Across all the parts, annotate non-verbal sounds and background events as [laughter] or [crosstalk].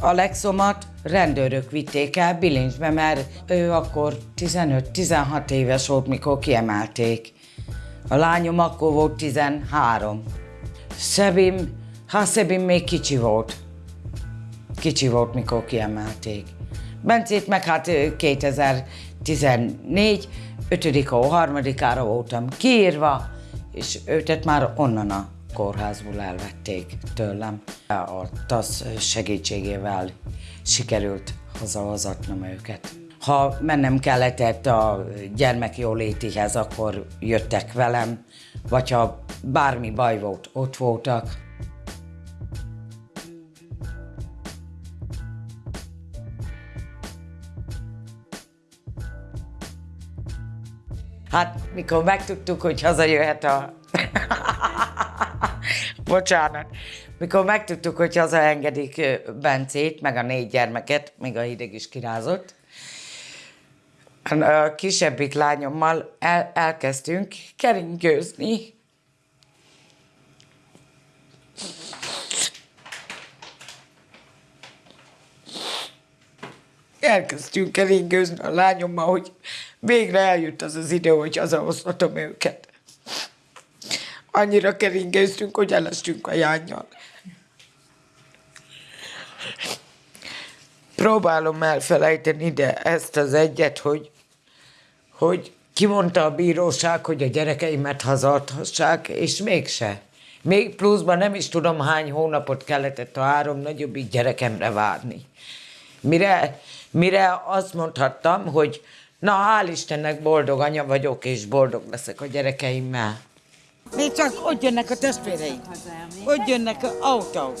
Alexomat rendőrök vitték el bilincsbe, mert ő akkor 15-16 éves volt, mikor kiemelték. A lányom akkor volt 13. Szebim, hát Szebim még kicsi volt. Kicsi volt, mikor kiemelték. Bencét meg hát ö, 2014, 5 harmadikára voltam kiírva, és őtet már onnan a kórházból elvették tőlem. A TASZ segítségével sikerült hazahozatnom őket. Ha mennem kellett a gyermekjólétihez, akkor jöttek velem, vagy ha bármi baj volt, ott voltak. Hát, mikor megtudtuk, hogy hazajöhet a... [laughs] Bocsánat. Mikor megtudtuk, hogy hazaengedik Bencét, meg a négy gyermeket, még a hideg is kirázott, a kisebbik lányommal el, elkezdtünk keringőzni. Elkezdtünk keringőzni a lányommal, hogy végre eljött az az idő, hogy hazahozhatom őket. Annyira keringőztünk, hogy elestünk a jányjal. Próbálom elfelejteni, de ezt az egyet, hogy, hogy kimondta a bíróság, hogy a gyerekeimet hazadhassák, és mégse. Még pluszban nem is tudom, hány hónapot kellett a három nagyobbik gyerekemre várni. Mire, mire azt mondhattam, hogy na, hál' Istennek boldog anya vagyok, és boldog leszek a gyerekeimmel. Még csak ott jönnek a testvéreik. Ott jönnek a autó.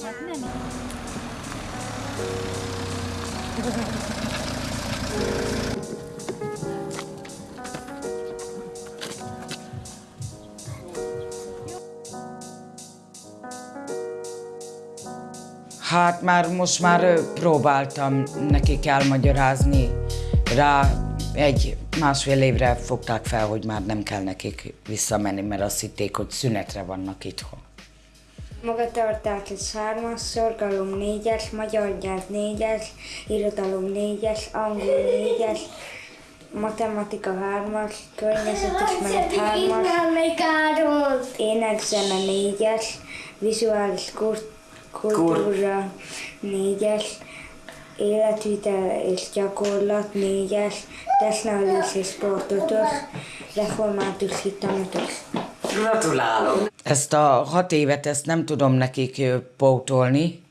Hát már most már próbáltam nekik elmagyarázni. Rá egy másfél évre fogták fel, hogy már nem kell nekik visszamenni, mert azt hitték, hogy szünetre vannak itthon. Magatartás 3-as, szorgalom 4-es, magyar nyelv 4-es, irodalom 4-es, angol 4-es, matematika 3-as, környezetismeret 3-as, énekzene 4-es, vizuális kur- kultúra 4-es, életvitel és gyakorlat 4-es, testnevelés és sport 5-ös, református hitam 5-ös. Gratulálok! Ezt a hat évet, ezt nem tudom nekik pótolni,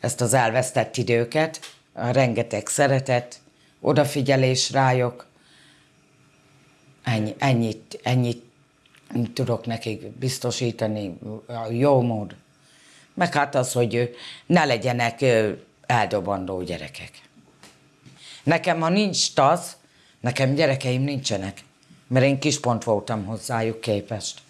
ezt az elvesztett időket, a rengeteg szeretet, odafigyelés rájuk. Ennyi, ennyit, ennyit tudok nekik biztosítani, a jó mód. Meg hát az, hogy ne legyenek eldobandó gyerekek. Nekem, ha nincs TASZ, nekem gyerekeim nincsenek, mert én kispont voltam hozzájuk képest.